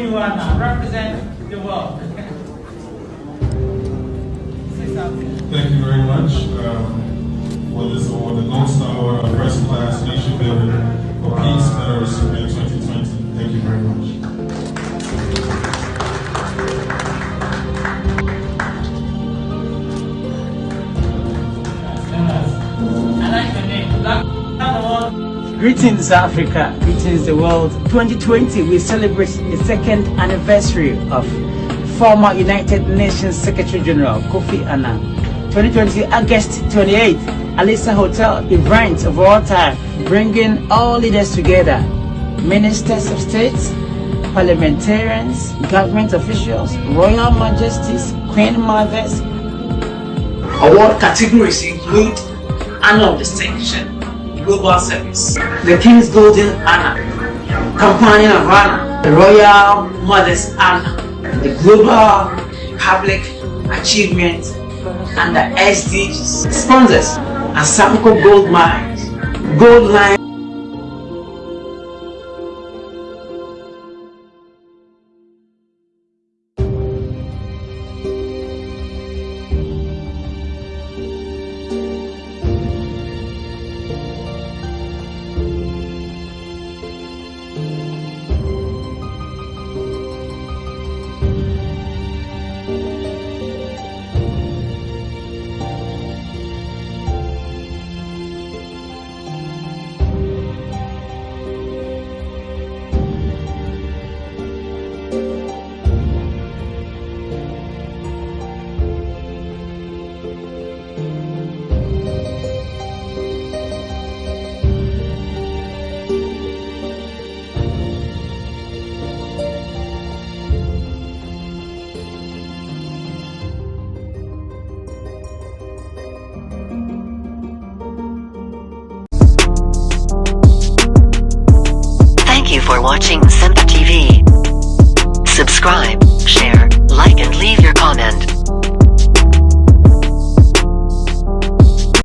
you are now. Represent the world. Thank you very much um, for this award, the Gold Star Award, Press Class Nation Builder for Peace and Greetings Africa, greetings the world. 2020 we celebrate the second anniversary of former United Nations Secretary General Kofi Annan. 2020 August 28, Alisa Hotel event of all time, bringing all leaders together, ministers of state, parliamentarians, government officials, royal majesties, queen mothers. Award categories include of Distinction, Global Service, the King's Golden Anna, Companion of Honor, the Royal Mother's Anna, the Global Public Achievement, and the SDGs. Sponsors, Asamco Gold Mines, Gold Line. Thank you for watching Simp TV. Subscribe, share, like and leave your comment.